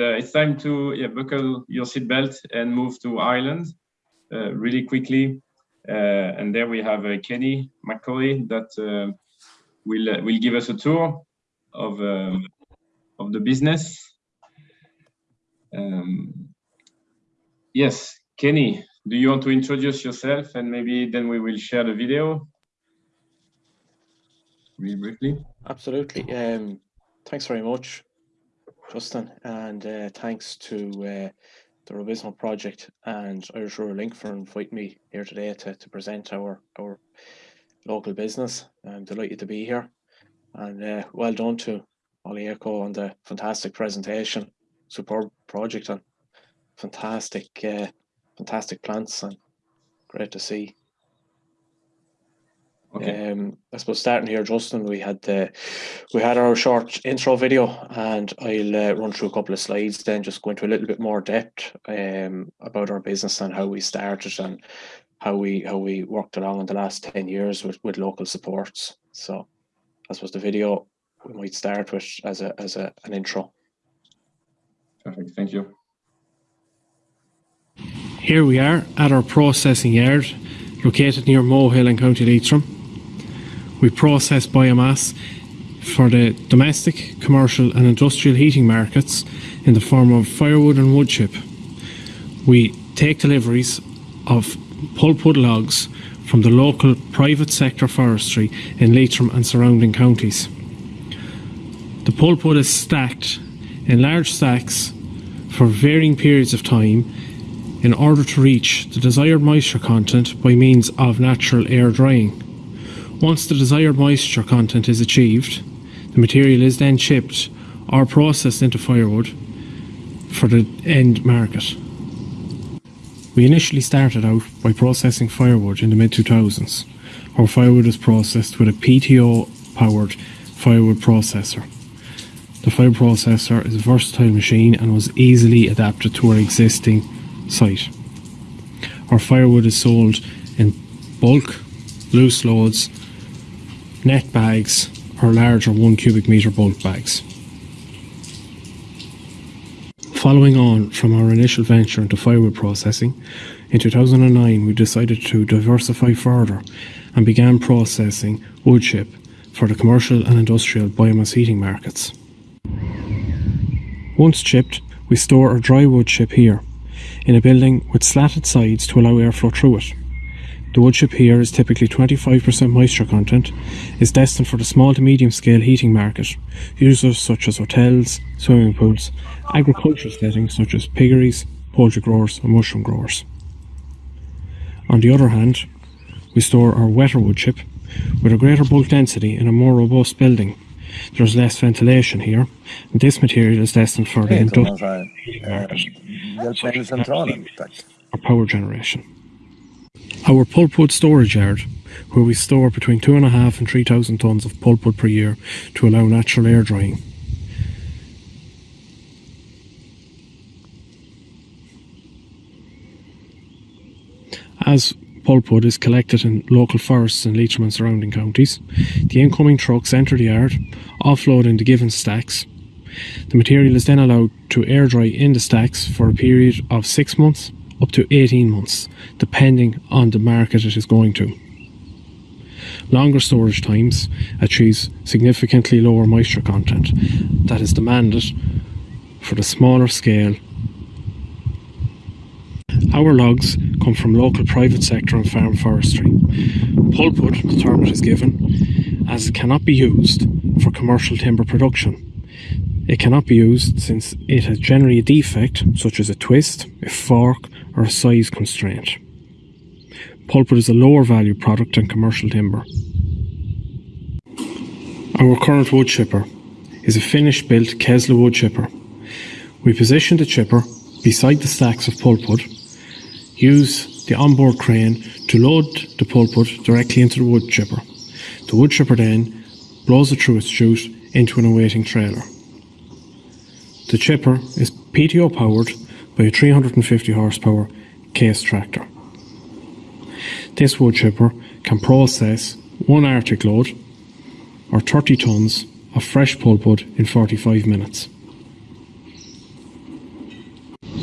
uh, it's time to yeah, buckle your seatbelt and move to Ireland uh, really quickly. Uh, and there we have Kenny McCauley that will will give us a tour of um, of the business. Um, yes, Kenny, do you want to introduce yourself and maybe then we will share the video really briefly? Absolutely. Um, thanks very much. Justin, and uh, thanks to uh, the Rubizmo project and Irish Rural Link for inviting me here today to, to present our our local business. I'm delighted to be here, and uh, well done to Ollie Echo on the fantastic presentation, superb project, and fantastic, uh, fantastic plants, and great to see Okay. um, I suppose starting here, Justin, we had the we had our short intro video, and I'll uh, run through a couple of slides, then just go into a little bit more depth um, about our business and how we started and how we how we worked along in the last ten years with, with local supports. So, I suppose the video we might start with as a as a, an intro. Perfect. Thank you. Here we are at our processing yard located near Mohill in County Leitrim. We process biomass for the domestic, commercial and industrial heating markets in the form of firewood and wood chip. We take deliveries of pulpwood logs from the local private sector forestry in Leitrim and surrounding counties. The pulpwood is stacked in large stacks for varying periods of time in order to reach the desired moisture content by means of natural air drying. Once the desired moisture content is achieved, the material is then chipped or processed into firewood for the end market. We initially started out by processing firewood in the mid 2000s. Our firewood was processed with a PTO powered firewood processor. The fire processor is a versatile machine and was easily adapted to our existing site. Our firewood is sold in bulk, loose loads, net bags, or larger 1 cubic metre bulk bags. Following on from our initial venture into firewood processing, in 2009 we decided to diversify further and began processing wood chip for the commercial and industrial biomass heating markets. Once chipped, we store our dry wood chip here, in a building with slatted sides to allow airflow through it. The wood chip here is typically 25% moisture content, is destined for the small to medium scale heating market, users such as hotels, swimming pools, agricultural settings such as piggeries, poultry growers and mushroom growers. On the other hand, we store our wetter wood chip with a greater bulk density in a more robust building. There's less ventilation here, and this material is destined for the industrial man så här, Hjälpmedelscentralen, tack. or power generation. Our pulpwood storage yard, where we store between two and a half and three thousand tons of pulpwood per year to allow natural air drying. As pulpwood is collected in local forests in Leitrim and surrounding counties, the incoming trucks enter the yard, offloading the given stacks. The material is then allowed to air dry in the stacks for a period of six months up to 18 months, depending on the market it is going to. Longer storage times achieves significantly lower moisture content that is demanded for the smaller scale. Our logs come from local private sector and farm forestry. Pulpwood, the term it is given, as it cannot be used for commercial timber production. It cannot be used since it has generally a defect, such as a twist, a fork, or a size constraint. Pulpwood is a lower value product than commercial timber. Our current wood chipper is a Finnish built Kesla wood chipper. We position the chipper beside the stacks of pulpwood, use the onboard crane to load the pulpwood directly into the wood chipper. The wood chipper then blows it through its chute into an awaiting trailer. The chipper is PTO powered by a 350 horsepower case tractor. This wood chipper can process one artic load or 30 tonnes of fresh pulpwood in 45 minutes.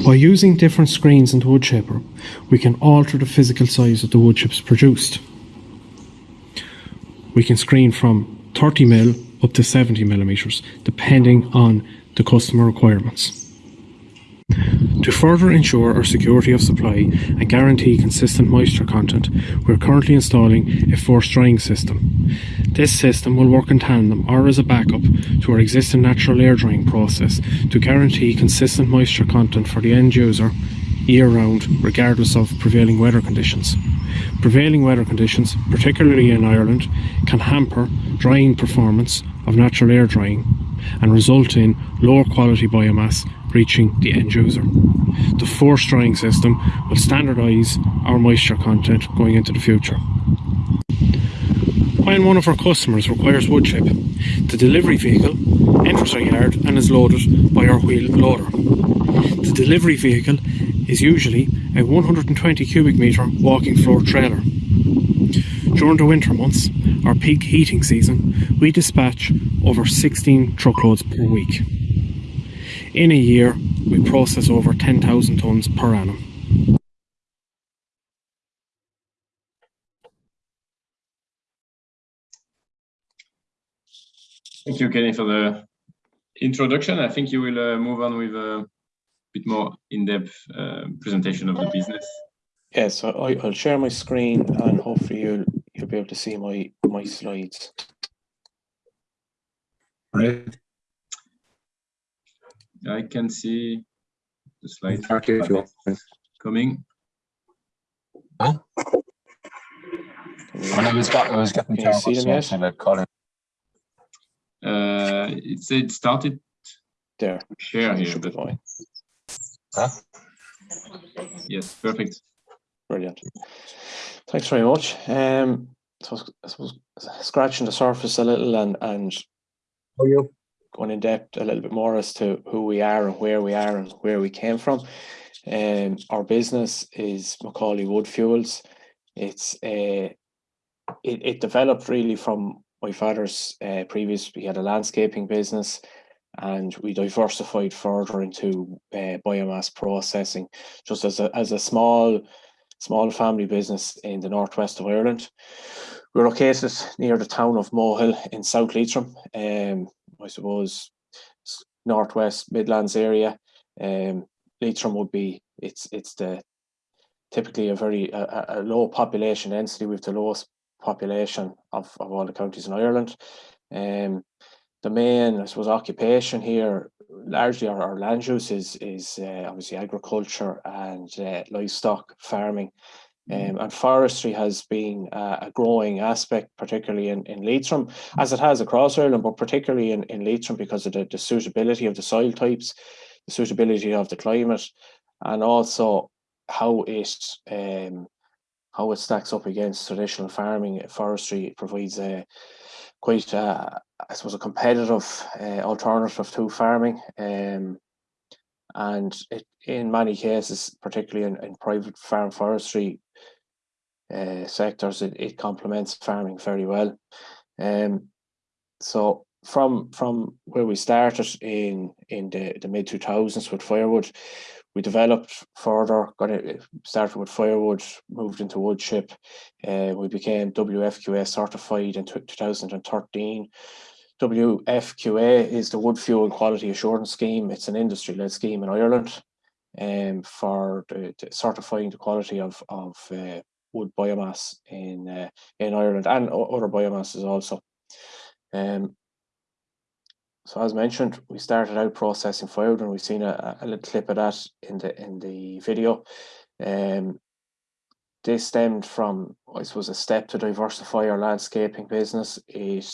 By using different screens in the wood chipper, we can alter the physical size of the wood chips produced. We can screen from 30 mil up to 70 millimeters, depending on the customer requirements. To further ensure our security of supply and guarantee consistent moisture content, we are currently installing a forced drying system. This system will work in tandem or as a backup to our existing natural air drying process to guarantee consistent moisture content for the end user year round, regardless of prevailing weather conditions. Prevailing weather conditions, particularly in Ireland, can hamper drying performance of natural air drying and result in lower quality biomass reaching the end user. The forced drying system will standardise our moisture content going into the future. When one of our customers requires wood chip, the delivery vehicle enters our yard and is loaded by our wheel loader. The delivery vehicle is usually a 120 cubic metre walking floor trailer. During the winter months, our peak heating season, we dispatch over 16 truckloads per week. In a year, we process over 10,000 tonnes per annum. Thank you, Kenny, for the introduction. I think you will uh, move on with a bit more in-depth uh, presentation of the business. Yeah, so I, I'll share my screen and hopefully you'll you'll be able to see my my slides. Right. I can see the slide Okay, if you coming. When I was, got, I was getting Can you see them yet? something about Colin. Uh, it said it started There. share here, Should but fine. Huh? yes, perfect. Brilliant. Thanks very much. Um, so I suppose scratching the surface a little and and going in depth a little bit more as to who we are and where we are and where we came from. Um, our business is McCauley Wood Fuels. It's a it, it developed really from my father's uh, previous. We had a landscaping business, and we diversified further into uh, biomass processing, just as a as a small small family business in the northwest of Ireland. We're located near the town of Mohill in South Leitrim. Um, I suppose northwest Midlands area. Um, Leitrim would be it's it's the typically a very a, a- low population density with the lowest population of, of all the counties in Ireland. Um, the main I suppose occupation here largely our, our land use is is uh, obviously agriculture and uh, livestock farming. Um, and forestry has been uh, a growing aspect, particularly in, in Leitrim, as it has across Ireland, but particularly in, in Leitrim because of the, the suitability of the soil types, the suitability of the climate, and also how it um, how it stacks up against traditional farming. Forestry provides a quite, uh, I suppose, a competitive uh, alternative to farming. Um, and it, in many cases, particularly in, in private farm forestry uh, sectors, it, it complements farming very well. Um, so from from where we started in in the, the mid two thousands with firewood, we developed further. Got it started with firewood, moved into wood chip. Uh, we became WFQA certified in two thousand and thirteen. WFQA is the Wood Fuel Quality Assurance Scheme. It's an industry-led scheme in Ireland um, for the, the certifying the quality of of uh, wood biomass in uh, in Ireland and other biomasses also. Um, so as mentioned, we started out processing firewood, and we've seen a, a little clip of that in the in the video. Um, this stemmed from, I suppose, a step to diversify our landscaping business. It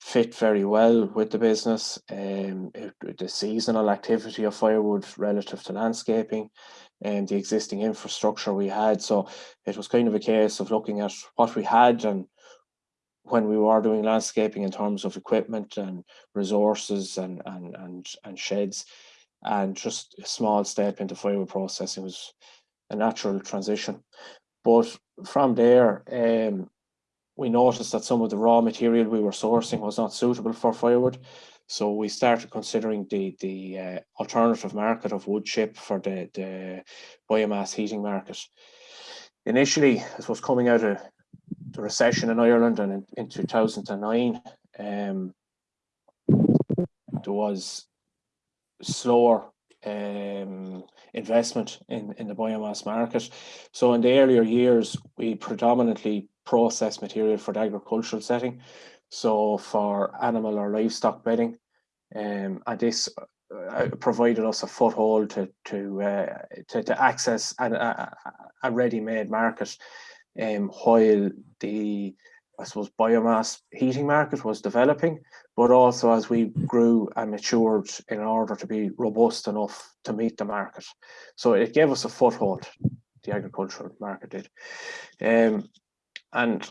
fit very well with the business. Um, it, the seasonal activity of firewood relative to landscaping, and the existing infrastructure we had. So it was kind of a case of looking at what we had and when we were doing landscaping in terms of equipment and resources and and and, and sheds and just a small step into firewood processing was a natural transition but from there um, we noticed that some of the raw material we were sourcing was not suitable for firewood So we started considering the the uh, alternative market of wood chip for the the biomass heating market. Initially, I was coming out of the recession in Ireland and in, in 2009, um, there was slower um, investment in, in the biomass market. So in the earlier years, we predominantly processed material for the agricultural setting. So for animal or livestock bedding, um, and this uh, provided us a foothold to to uh, to, to, access a, a, a ready-made market, um, while the I suppose biomass heating market was developing, but also as we grew and matured in order to be robust enough to meet the market. So it gave us a foothold, the agricultural market did. Um, and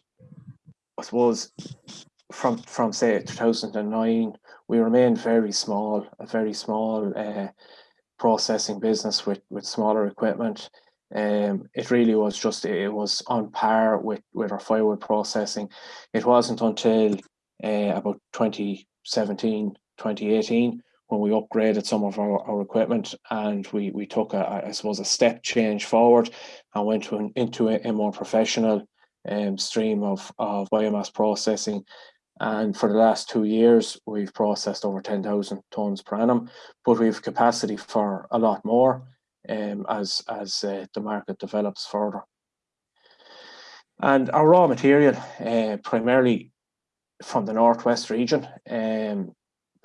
I suppose from from say 2009, we remained very small, a very small uh, processing business with with smaller equipment. Um, it really was just it was on par with with our firewood processing. It wasn't until uh, about 2017, 2018 when we upgraded some of our, our equipment and we we took a I suppose a step change forward and went to an, into a, a more professional um, stream of, of biomass processing and for the last two years, we've processed over 10,000 tonnes per annum, but we've capacity for a lot more um, as, as uh, the market develops further. And our raw material, uh, primarily from the northwest region, um,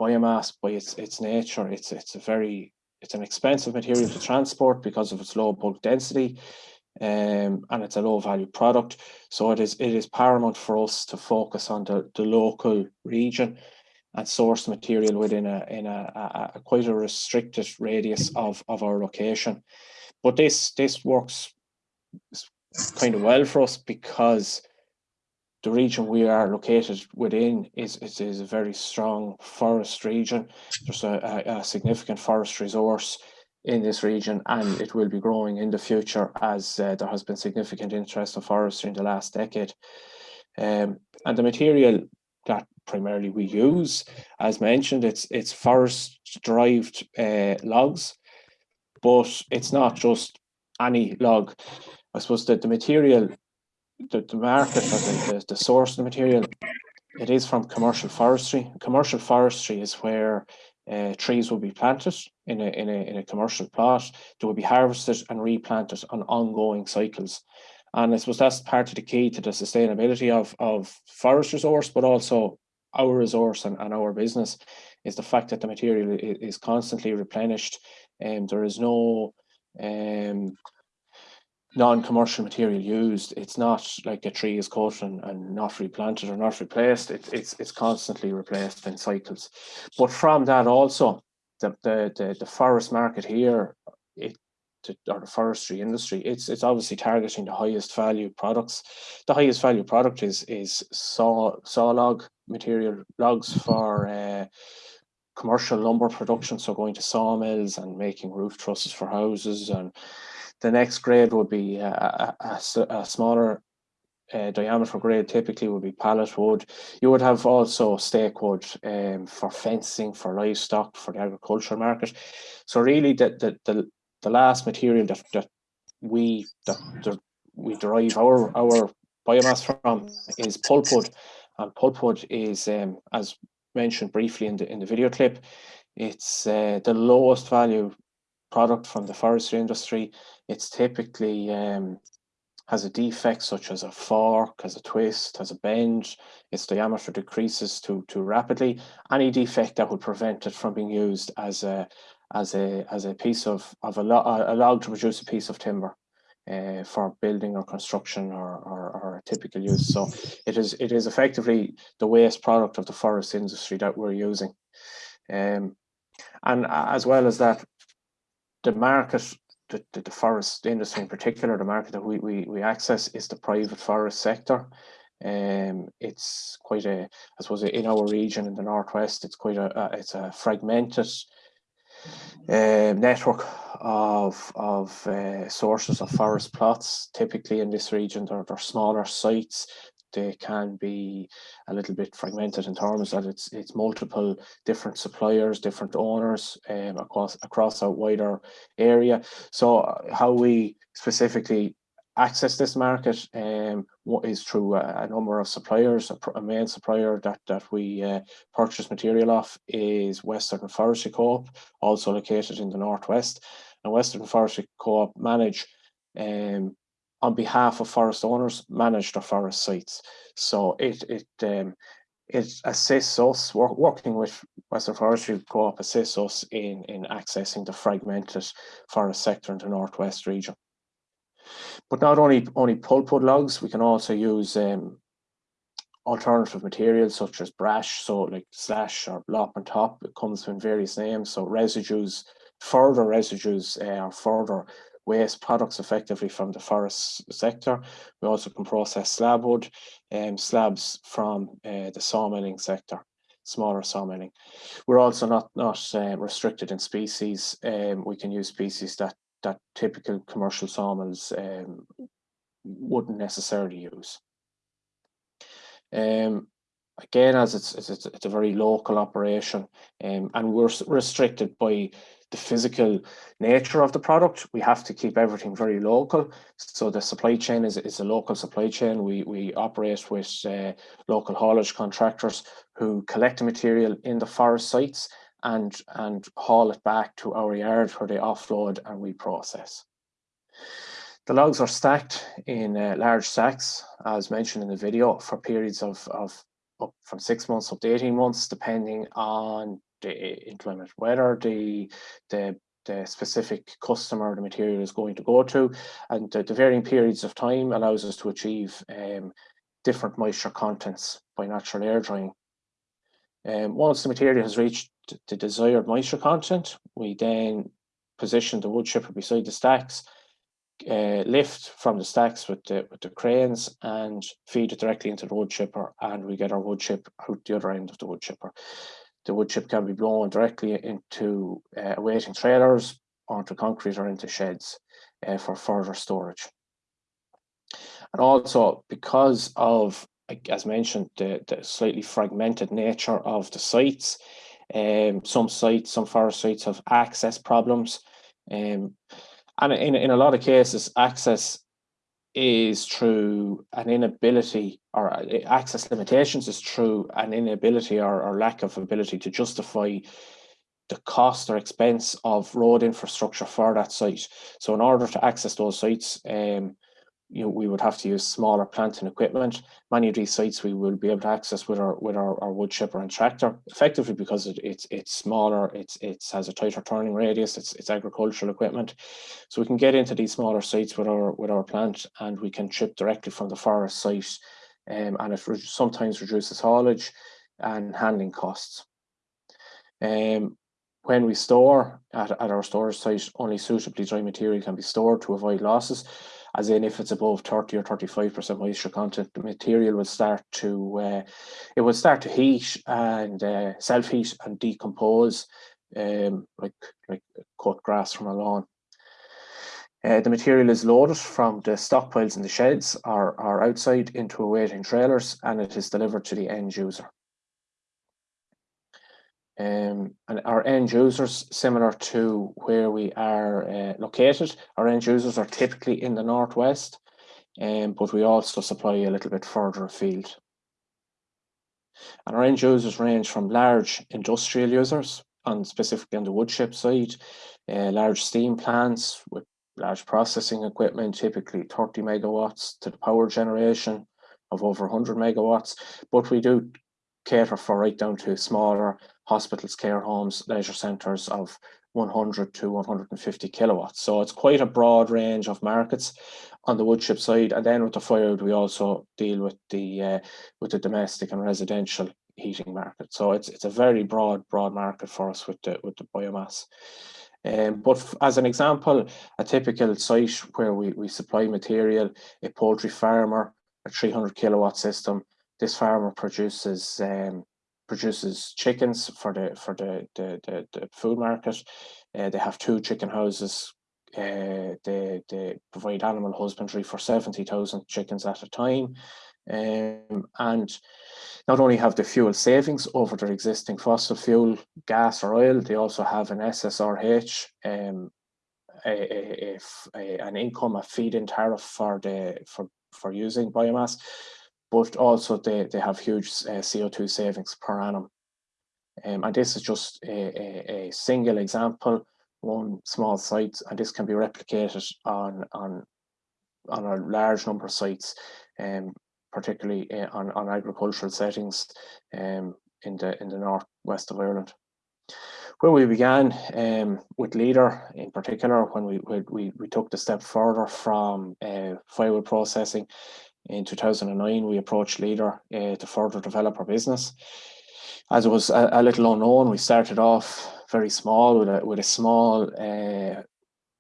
biomass by its its nature, it's it's a very it's an expensive material to transport because of its low bulk density um, and it's a low value product. So it is it is paramount for us to focus on the, the local region and source material within a in a, a, a, quite a restricted radius of, of our location. But this this works kind of well for us because the region we are located within is, is, is a very strong forest region. There's a, a, significant forest resource in this region and it will be growing in the future as uh, there has been significant interest in forestry in the last decade. Um, and the material that primarily we use, as mentioned, it's it's forest derived uh, logs, but it's not just any log. I suppose that the material, the, the market, the, the, the source of the material, it is from commercial forestry. Commercial forestry is where uh, trees will be planted in a, in, a, in a commercial plot, they will be harvested and replanted on ongoing cycles. And I suppose that's part of the key to the sustainability of, of forest resource, but also our resource and, and our business is the fact that the material is, constantly replenished and there is no um, non-commercial material used. It's not like a tree is cut and, and not replanted or not replaced. It, it's it's constantly replaced in cycles. But from that also, the the the, the forest market here, it or the forestry industry, it's it's obviously targeting the highest value products. The highest value product is is saw saw log material logs for uh, commercial lumber production. So going to sawmills and making roof trusses for houses and the next grade would be a, a, a, smaller uh, diameter grade typically would be pallet wood. You would have also stake wood um, for fencing, for livestock, for the agricultural market. So really the the the, the last material that, that we that, that we derive our our biomass from is pulpwood. And pulpwood is um, as mentioned briefly in the in the video clip, it's uh, the lowest value product from the forestry industry. It's typically um, has a defect such as a fork, has a twist, has a bend, its diameter decreases too too rapidly. Any defect that would prevent it from being used as a as a as a piece of of log to produce a piece of timber uh, for building or construction or, or, or typical use. So it is it is effectively the waste product of the forest industry that we're using. Um, and as well as that, the market the, the, the, forest industry in particular, the market that we, we, we access is the private forest sector. Um, it's quite a, I suppose in our region in the Northwest, it's quite a, a it's a fragmented uh, network of, of uh, sources of forest plots. Typically in this region, there are smaller sites they can be a little bit fragmented in terms that it's it's multiple different suppliers, different owners um, across across a wider area. So uh, how we specifically access this market um, what is through a, a, number of suppliers. A, a, main supplier that that we uh, purchase material off is Western Forestry Co-op, also located in the northwest. And Western Forestry Co-op manage um, on behalf of forest owners manage the forest sites. So it it um, it assists us work, working with Western Forestry Co-op assists us in in accessing the fragmented forest sector in the northwest region. But not only only pulpwood logs, we can also use um, alternative materials such as brash, so like slash or lop and top. It comes in various names. So residues, further residues uh, or further waste products effectively from the forest sector. We also can process slab wood and um, slabs from uh, the sawmilling sector, smaller sawmilling. We're also not not uh, restricted in species. Um, we can use species that that typical commercial sawmills um, wouldn't necessarily use. Um, again, as it's, it's, it's a very local operation um, and we're restricted by the physical nature of the product. We have to keep everything very local. So the supply chain is, is a local supply chain. We, we operate with uh, local haulage contractors who collect the material in the forest sites and, and haul it back to our yard where they offload and we process. The logs are stacked in uh, large sacks, as mentioned in the video, for periods of, of from six months up to 18 months, depending on the inclement weather, the, the, the specific customer the material is going to go to, and the, the varying periods of time allows us to achieve um, different moisture contents by natural air drying. Um, once the material has reached the desired moisture content, we then position the wood chipper beside the stacks, uh, lift from the stacks with the, with the cranes and feed it directly into the wood chipper and we get our wood chip out the other end of the wood chipper. The wood chip can be blown directly into uh, awaiting trailers, onto concrete or into sheds uh, for further storage. And also because of as mentioned, the, the slightly fragmented nature of the sites. Um, some sites, some forest sites have access problems. Um, and in, in a lot of cases, access is through an inability or uh, access limitations is through an inability or, or lack of ability to justify the cost or expense of road infrastructure for that site. So in order to access those sites, um, you know, we would have to use smaller plant and equipment. Many of these sites we will be able to access with our with our, our wood chipper and tractor, effectively because it, it's it's smaller, it's it has a tighter turning radius, it's it's agricultural equipment. So we can get into these smaller sites with our with our plant and we can chip directly from the forest site um, and it sometimes reduces haulage and handling costs. Um, when we store at, at our storage site, only suitably dry material can be stored to avoid losses as in if it's above 30 or 35% moisture content, the material will start to, uh, it will start to heat and uh, self-heat and decompose um, like, like cut grass from a lawn. Uh, the material is loaded from the stockpiles in the sheds or, or outside into awaiting trailers and it is delivered to the end user. Um, and our end users, similar to where we are uh, located, our end users are typically in the northwest, um, but we also supply a little bit further afield. And our end users range from large industrial users, and specifically on the wood chip side, uh, large steam plants with large processing equipment, typically 30 megawatts to the power generation of over 100 megawatts. But we do cater for right down to smaller hospitals, care homes, leisure centres of 100 to 150 kilowatts. So it's quite a broad range of markets on the woodchip side. And then with the firewood, we also deal with the uh, with the domestic and residential heating market. So it's it's a very broad broad market for us with the with the biomass. Um, but as an example, a typical site where we, we supply material, a poultry farmer, a 300 kilowatt system, this farmer produces um, produces chickens for the for the the, the, the food market. Uh, they have two chicken houses. Uh, they they provide animal husbandry for seventy thousand chickens at a time. Um, and not only have the fuel savings over their existing fossil fuel, gas or oil, they also have an SSRH, um, a, an income, a feed-in tariff for the for for using biomass, but also they they have huge uh, CO2 savings per annum. Um, and this is just a, a, a single example, one small site, and this can be replicated on on on a large number of sites, um, particularly uh, on, on agricultural settings um, in the in the northwest of Ireland. Where we began um, with Leader in particular, when we we, we, took the step further from uh, firewood processing in 2009, we approached Leader uh, to further develop our business. As it was a, a little unknown, we started off very small with a with a small uh,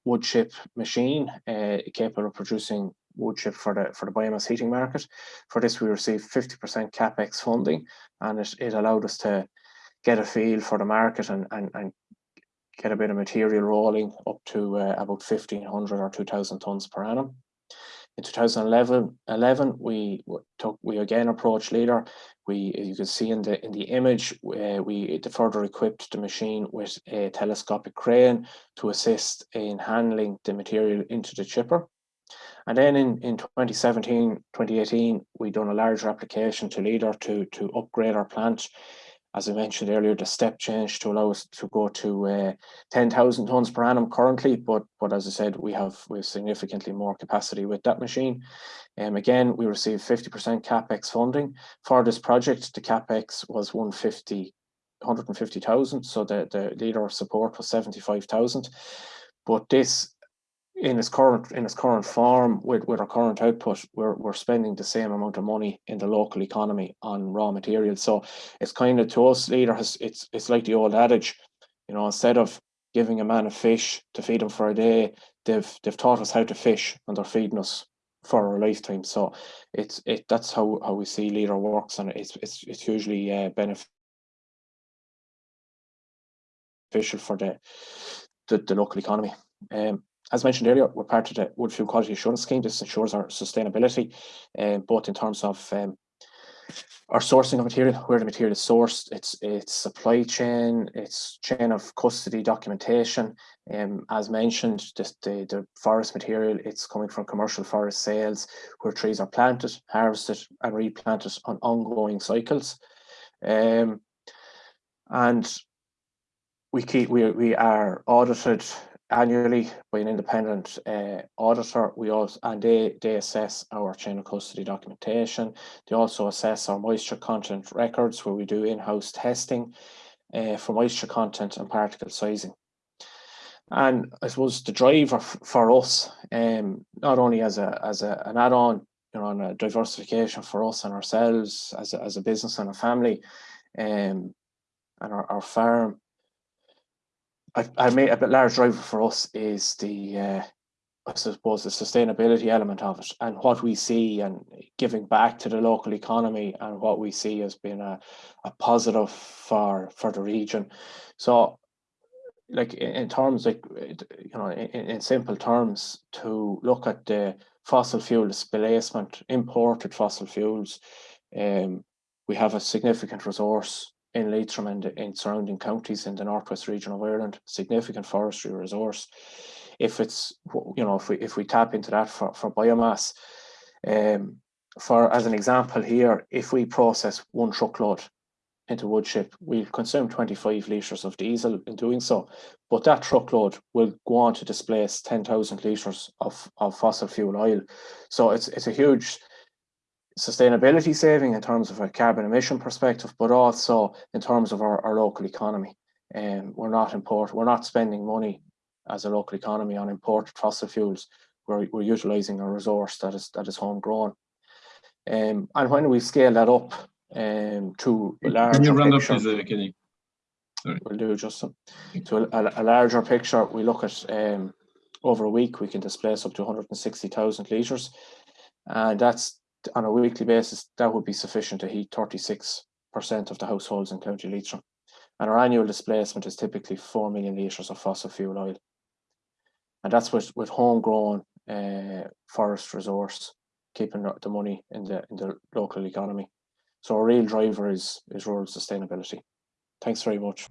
wood chip machine uh, capable of producing wood chip for the for the biomass heating market. For this, we received 50% capex funding, and it, it allowed us to get a feel for the market and and, and get a bit of material rolling up to uh, about 1500 or 2000 tons per annum. In 2011, 11, we took we again approached Leader. We you can see in the in the image uh, we further equipped the machine with a telescopic crane to assist in handling the material into the chipper. And then in, in 2017, 2018, we done a larger application to Leader to, to upgrade our plant. As I mentioned earlier, the step change to allow us to go to uh, 10,000 tons per annum currently, but but as I said, we have we have significantly more capacity with that machine. Um, again, we received 50% capex funding for this project. The capex was 150 150,000, so the, the leader of support was 75,000. But this in its current in its current form with, with our current output we're, we're spending the same amount of money in the local economy on raw materials. So it's kind of to us leader has it's it's like the old adage you know instead of giving a man a fish to feed him for a day they've they've taught us how to fish and they're feeding us for our lifetime. So it's it that's how how we see leader works and it's it's, it's hugely uh, beneficial for the, the the local economy. Um as mentioned earlier, we're part of the Wood Fuel Quality Assurance Scheme. This ensures our sustainability, um, both in terms of um, our sourcing of material, where the material is sourced, its its supply chain, its chain of custody documentation. Um, as mentioned, this, the the forest material, it's coming from commercial forest sales, where trees are planted, harvested, and replanted on ongoing cycles. Um, and we keep we we are audited annually by an independent uh, auditor. We also and they they assess our chain of custody documentation. They also assess our moisture content records, where we do in-house testing uh, for moisture content and particle sizing. And I suppose the driver for us, um, not only as a as a, an add-on, you know, on a diversification for us and ourselves as a, as a business and a family, um, and our, our farm, I, I made a bit large driver for us is the uh, I suppose the sustainability element of it and what we see and giving back to the local economy and what we see as being a, a positive for for the region. So like in, in terms like you know in, in simple terms to look at the fossil fuel displacement imported fossil fuels um we have a significant resource in Leitrim and in surrounding counties in the northwest region of Ireland, significant forestry resource. If it's you know if we if we tap into that for, for biomass, um, for as an example here, if we process one truckload into wood chip, we consume 25 litres of diesel in doing so, but that truckload will go on to displace 10,000 litres of, of fossil fuel oil. So it's it's a huge sustainability saving in terms of a carbon emission perspective, but also in terms of our, our local economy. And um, we're not import, we're not spending money as a local economy on imported fossil fuels. We're, we're utilizing a resource that is that is homegrown. Um, and when we scale that up um, to a larger Can you run up, picture, please, uh, Kenny? we'll do Justin. To a, a larger picture, we look at um, over a week we can displace up to 160,000 litres, and that's on a weekly basis, that would be sufficient to heat 36% of the households in County Leitrim. And our annual displacement is typically 4 million litres of fossil fuel oil. And that's with, with homegrown uh, forest resource, keeping the money in the, in the local economy. So a real driver is, is rural sustainability. Thanks very much.